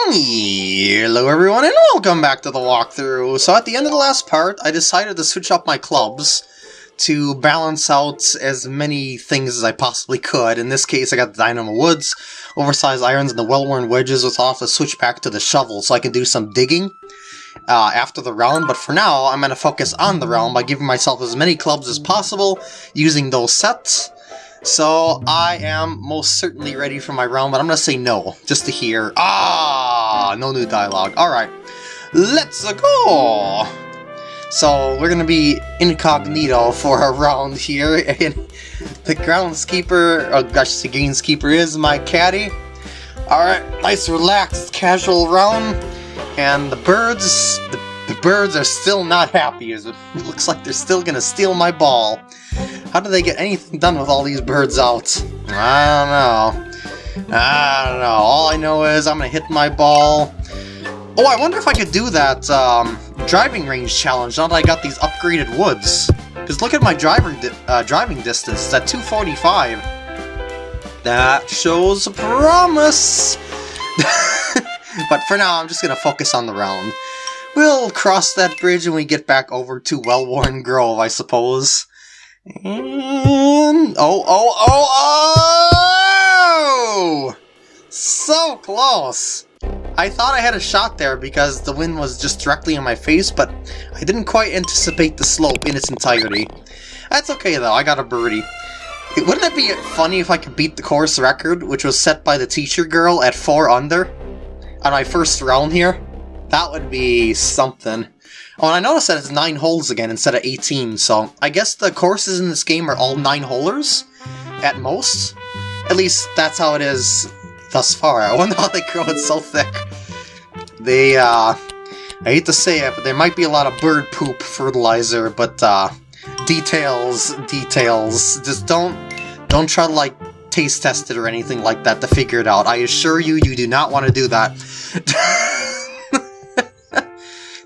Hello everyone and welcome back to the walkthrough. So at the end of the last part, I decided to switch up my clubs to balance out as many things as I possibly could. In this case, I got the Dynamo Woods, oversized irons, and the well-worn wedges, which have to switch back to the shovel so I can do some digging uh, after the round. But for now, I'm going to focus on the round by giving myself as many clubs as possible, using those sets. So I am most certainly ready for my round, but I'm going to say no, just to hear, ah, Ah, no new dialogue. Alright, let's go! So we're to be incognito for a round here, and the groundskeeper, oh gosh, the greenskeeper is my caddy. Alright, nice relaxed casual round, and the birds, the, the birds are still not happy, it looks like they're still to steal my ball. How do they get anything done with all these birds out? I don't know. I don't know. All I know is I'm going to hit my ball. Oh, I wonder if I could do that um, driving range challenge now that I got these upgraded woods. Because look at my driving, di uh, driving distance. It's at 245. That shows promise. but for now, I'm just going to focus on the round. We'll cross that bridge when we get back over to Well-Worn Grove, I suppose. And... Oh, oh, oh, oh! So close! I thought I had a shot there because the wind was just directly in my face, but I didn't quite anticipate the slope in its entirety. That's okay though, I got a birdie. Wouldn't it be funny if I could beat the course record, which was set by the teacher girl at 4 under, on my first round here? That would be something. Oh, and I noticed that it's 9 holes again instead of 18, so I guess the courses in this game are all 9-holers, at most. At least that's how it is thus far. I wonder how they grow it so thick. They, uh... I hate to say it, but there might be a lot of bird poop fertilizer, but, uh... Details, details. Just don't... Don't try to, like, taste test it or anything like that to figure it out. I assure you, you do not want to do that.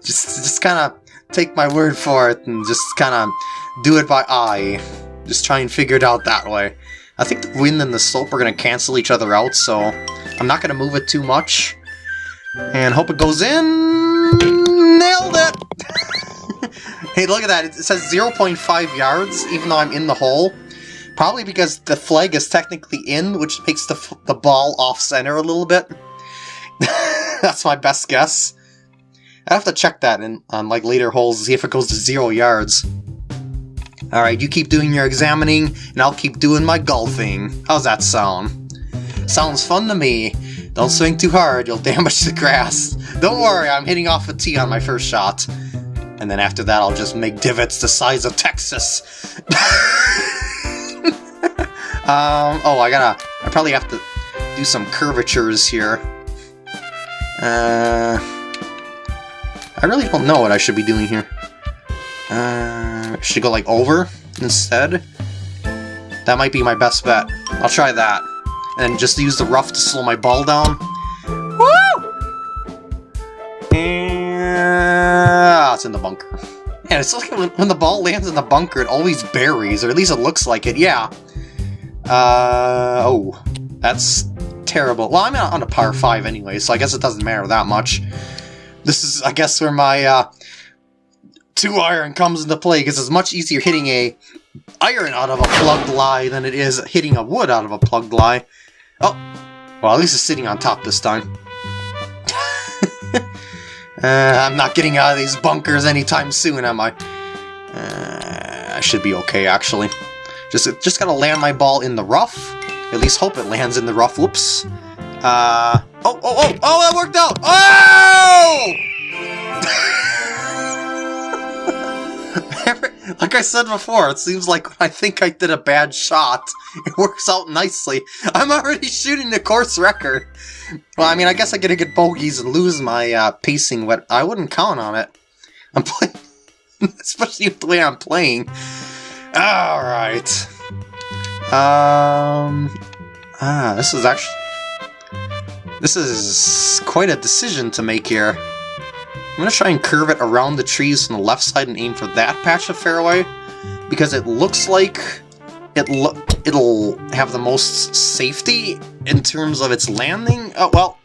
just just kind of take my word for it and just kind of do it by eye. Just try and figure it out that way. I think the wind and the slope are going to cancel each other out, so I'm not going to move it too much. And hope it goes in! Nailed it! hey, look at that. It says 0.5 yards, even though I'm in the hole. Probably because the flag is technically in, which makes the, the ball off-center a little bit. That's my best guess. I have to check that in on like later holes to see if it goes to zero yards. Alright, you keep doing your examining, and I'll keep doing my golfing. How's that sound? Sounds fun to me. Don't swing too hard, you'll damage the grass. Don't worry, I'm hitting off a tee on my first shot. And then after that, I'll just make divots the size of Texas. um, oh, I gotta... I probably have to do some curvatures here. Uh... I really don't know what I should be doing here. Uh, should go like over instead? That might be my best bet. I'll try that. And just use the rough to slow my ball down. Woo! And... it's in the bunker. And it's like when, the ball lands in the bunker, it always buries, or at least it looks like it, yeah. Uh, oh. That's terrible. Well, I'm on a par 5 anyway, so I guess it doesn't matter that much. This is, I guess, where my uh, two iron comes into play, because it's much easier hitting a iron out of a plugged lie than it is hitting a wood out of a plugged lie. Oh, well, at least it's sitting on top this time. uh, I'm not getting out of these bunkers anytime soon, am I? Uh, I should be okay, actually. Just, just gotta land my ball in the rough. At least hope it lands in the rough. Whoops. Uh, oh, oh, oh, oh, that worked out! Oh! like I said before, it seems like when I think I did a bad shot, it works out nicely. I'm already shooting the course record. Well, I mean, I guess I gotta get bogeys and lose my uh, pacing, but I wouldn't count on it. I'm playing, especially with the way I'm playing. Alright. Um, ah, this is actually this is quite a decision to make here. I'm going to try and curve it around the trees on the left side and aim for that patch of fairway, because it looks like it lo it'll have the most safety in terms of its landing. Oh, well,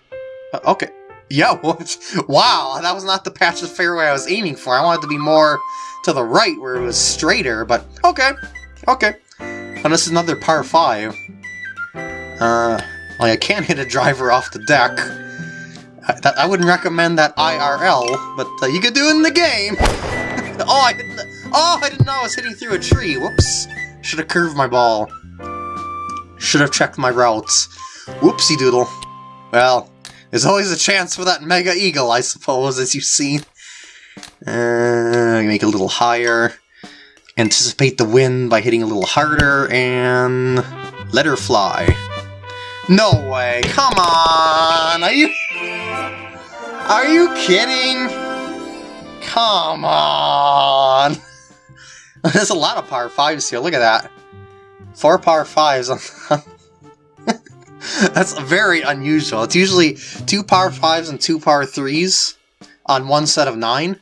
uh, okay. Yeah, what? Wow, that was not the patch of fairway I was aiming for. I wanted to be more to the right where it was straighter, but okay. Okay. And this is another par 5. Uh, like, I can't hit a driver off the deck. I, I wouldn't recommend that IRL, but uh, you could do it in the game! oh, I didn't, oh, I didn't know I was hitting through a tree. Whoops. Should have curved my ball. Should have checked my routes. Whoopsie doodle. Well, there's always a chance for that Mega Eagle, I suppose, as you've seen. Uh, make it a little higher. Anticipate the wind by hitting a little harder, and let her fly. No way! Come on! Are you... Are you kidding? Come on! There's a lot of par 5s here, look at that. Four par 5s That's very unusual. It's usually two par 5s and two par 3s on one set of nine,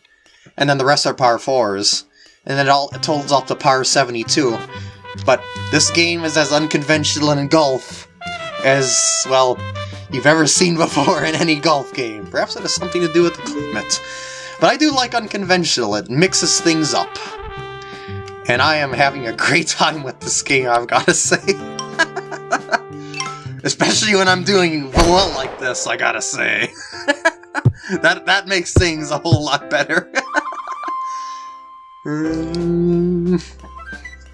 and then the rest are par 4s. And then it all totals up to par 72. But this game is as unconventional in golf as, well, you've ever seen before in any golf game. Perhaps it has something to do with the climate. But I do like unconventional, it mixes things up. And I am having a great time with this game, I've gotta say. Especially when I'm doing well like this, I gotta say. that, that makes things a whole lot better. um,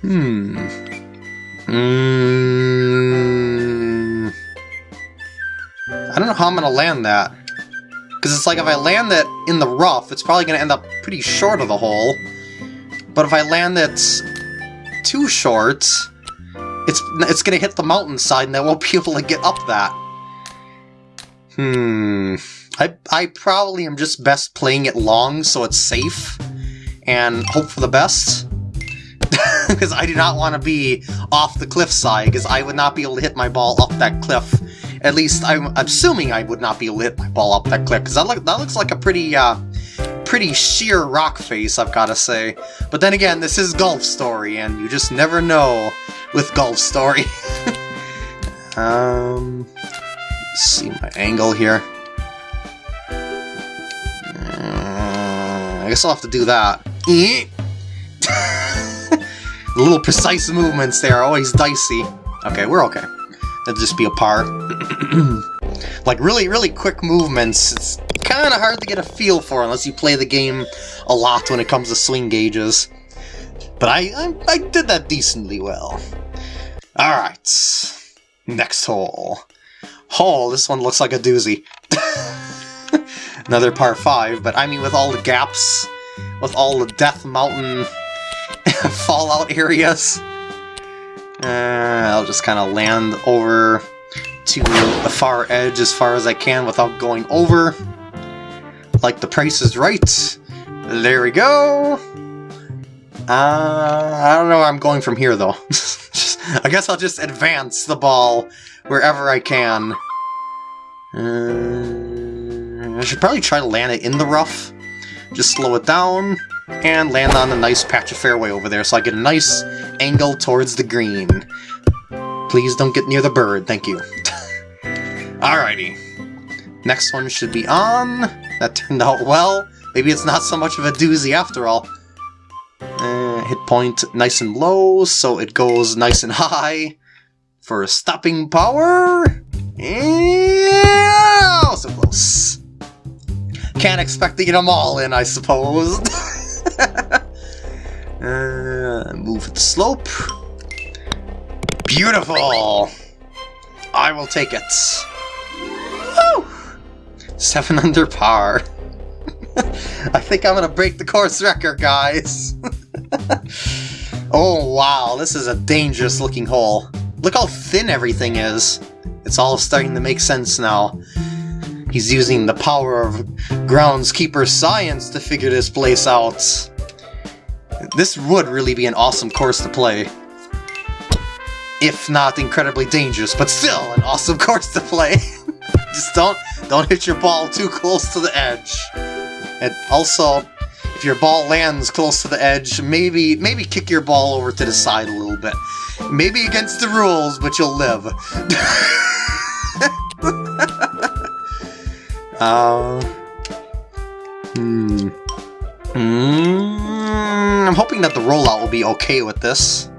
hmm. Hmm. I don't know how I'm gonna land that. Because it's like if I land it in the rough, it's probably gonna end up pretty short of the hole. But if I land it too short, it's it's gonna hit the mountainside and I won't be able to get up that. Hmm. I, I probably am just best playing it long so it's safe and hope for the best. Because I do not want to be off the cliffside, because I would not be able to hit my ball up that cliff. At least I'm assuming I would not be hit my ball up that cliff, because that, look, that looks like a pretty, uh, pretty sheer rock face, I've got to say. But then again, this is Golf Story, and you just never know with Golf Story. um, see my angle here. Uh, I guess I'll have to do that. the little precise movements there are always dicey. Okay, we're okay. That'll just be a par. like, really, really quick movements, it's kind of hard to get a feel for unless you play the game a lot when it comes to swing gauges. But I, I, I did that decently well. Alright, next hole. Hole, this one looks like a doozy. Another par 5, but I mean with all the gaps, with all the Death Mountain fallout areas, uh, I'll just kind of land over to the far edge as far as I can without going over. Like the price is right. There we go. Uh, I don't know where I'm going from here, though. I guess I'll just advance the ball wherever I can. Uh, I should probably try to land it in the rough. Just slow it down and land on a nice patch of fairway over there so I get a nice angle towards the green. Please don't get near the bird, thank you. Alrighty. Next one should be on. That turned out well. Maybe it's not so much of a doozy after all. Uh, hit point nice and low, so it goes nice and high for stopping power. Yeah, so close. Can't expect to get them all in, I suppose. uh, move the slope. Beautiful! I will take it. Woo! Seven under par. I think I'm gonna break the course record, guys. oh wow, this is a dangerous looking hole. Look how thin everything is. It's all starting to make sense now. He's using the power of groundskeeper science to figure this place out. This would really be an awesome course to play. If not incredibly dangerous, but still an awesome course to play. Just don't don't hit your ball too close to the edge. And also, if your ball lands close to the edge, maybe maybe kick your ball over to the side a little bit. Maybe against the rules, but you'll live. Uh... Hmm... Mm, I'm hoping that the rollout will be okay with this.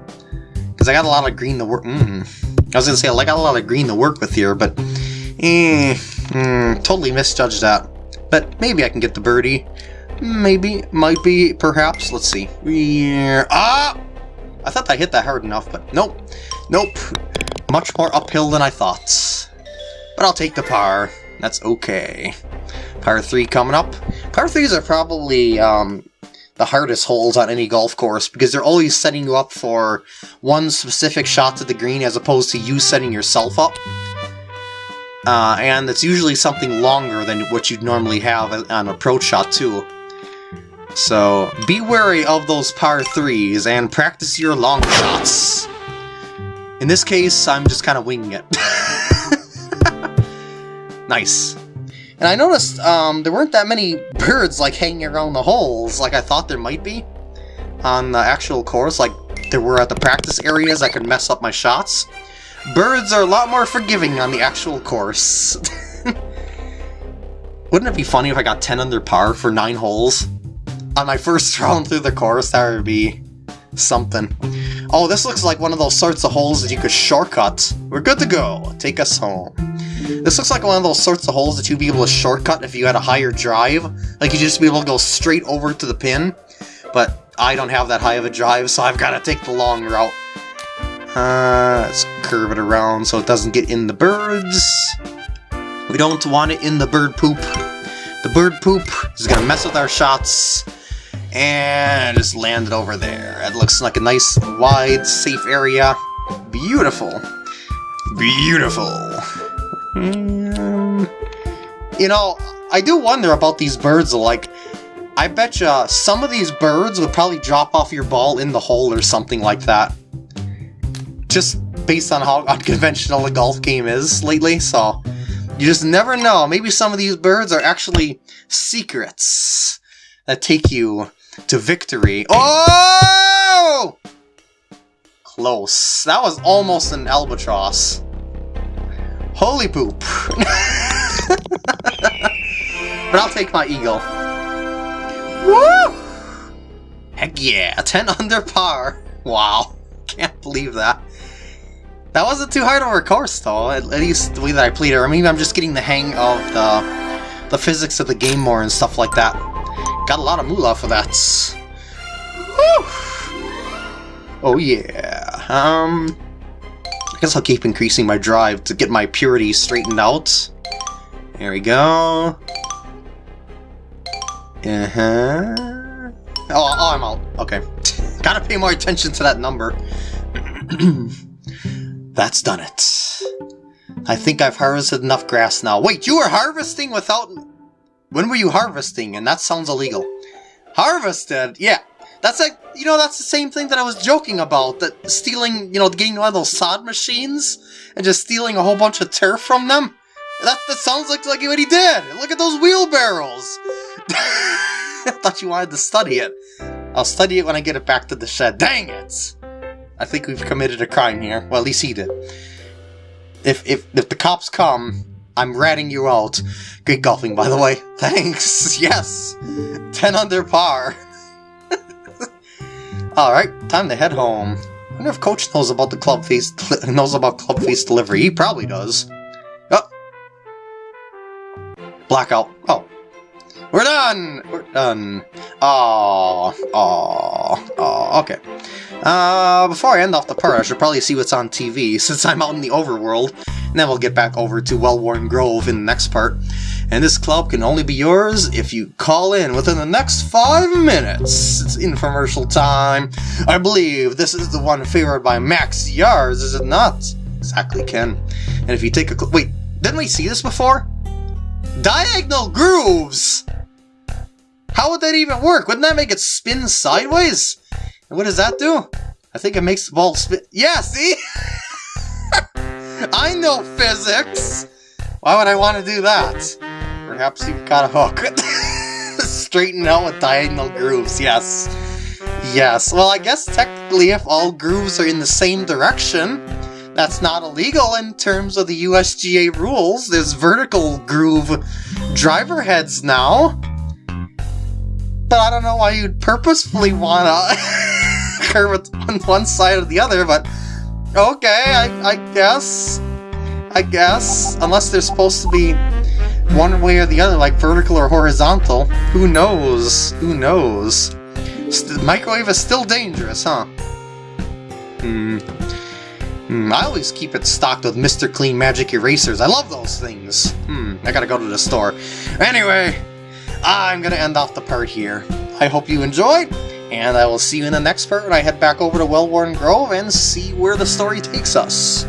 Because I got a lot of green to work... Mm. I was going to say, I got a lot of green to work with here, but... Eh, mm, totally misjudged that. But maybe I can get the birdie. Maybe, might be, perhaps. Let's see. Yeah. Ah! I thought I hit that hard enough, but nope. Nope. Much more uphill than I thought. But I'll take the par. That's okay. Par 3 coming up. Par 3s are probably um, the hardest holes on any golf course because they're always setting you up for one specific shot to the green as opposed to you setting yourself up. Uh, and it's usually something longer than what you'd normally have on approach shot too. So be wary of those par 3s and practice your long shots. In this case, I'm just kind of winging it. nice. And I noticed um, there weren't that many birds like hanging around the holes like I thought there might be on the actual course, like there were at the practice areas I could mess up my shots. Birds are a lot more forgiving on the actual course. Wouldn't it be funny if I got 10 under par for 9 holes? On my first round through the course, that would be something. Oh, this looks like one of those sorts of holes that you could shortcut. We're good to go. Take us home. This looks like one of those sorts of holes that you'd be able to shortcut if you had a higher drive. Like, you'd just be able to go straight over to the pin. But I don't have that high of a drive, so I've got to take the long route. Uh, let's curve it around so it doesn't get in the birds. We don't want it in the bird poop. The bird poop is going to mess with our shots. And just land it over there. It looks like a nice, wide, safe area. Beautiful. Beautiful. Mm, you know, I do wonder about these birds, like, I bet you some of these birds would probably drop off your ball in the hole or something like that. Just based on how unconventional the golf game is lately, so you just never know. Maybe some of these birds are actually secrets that take you to victory. Oh! Close. That was almost an albatross. Holy poop. but I'll take my eagle. Woo! Heck yeah, 10 under par. Wow, can't believe that. That wasn't too hard of a course, though, at, least the way that I played it. Or maybe I'm just getting the hang of the, the physics of the game more and stuff like that. Got a lot of moolah for that. Woo! Oh yeah. Um, guess I'll keep increasing my drive to get my purity straightened out. There we go. Uh-huh. Oh, oh, I'm out. Okay. Gotta pay more attention to that number. That's done it. I think I've harvested enough grass now. Wait, you were harvesting without... When were you harvesting? And that sounds illegal. Harvested? Yeah, that's like, you know, that's the same thing that I was joking about, that stealing, you know, getting one of those sod machines and just stealing a whole bunch of turf from them. That, that sounds like, like what he did. Look at those wheelbarrows. I thought you wanted to study it. I'll study it when I get it back to the shed. Dang it! I think we've committed a crime here. Well, at least he did. If, if, if the cops come, I'm ratting you out. Great golfing, by the way. Thanks. Yes. 10 under par. Alright, time to head home. I wonder if Coach knows about the club face knows about club face delivery. He probably does. Oh. Blackout. Oh. We're done! We're done. Oh, oh, oh, okay. Uh, before I end off the part, I should probably see what's on TV, since I'm out in the overworld. And then we'll get back over to Wellworn Grove in the next part and this club can only be yours if you call in within the next five minutes. It's infomercial time. I believe this is the one favored by Max Yards, is it not? Exactly, Ken. And if you take a wait, didn't we see this before? Diagonal grooves! How would that even work? Wouldn't that make it spin sideways? And what does that do? I think it makes the ball spin- Yeah, see? I know physics! Why would I want to do that? Perhaps you've got a hook. Straighten out with diagonal grooves, yes. Yes, well I guess technically if all grooves are in the same direction, That's not illegal in terms of the USGA rules. There's vertical groove driver heads now. But I don't know why you'd purposefully want to curve it on one side or the other, but okay, I, I guess. I guess. Unless they're supposed to be one way or the other, like vertical or horizontal. Who knows? Who knows? The microwave is still dangerous, huh? Hmm. Hmm, I always keep it stocked with Mr. Clean Magic Erasers. I love those things. Hmm, I gotta go to the store. Anyway, I'm gonna end off the part here. I hope you enjoyed, and I will see you in the next part when I head back over to Wellworn Grove and see where the story takes us.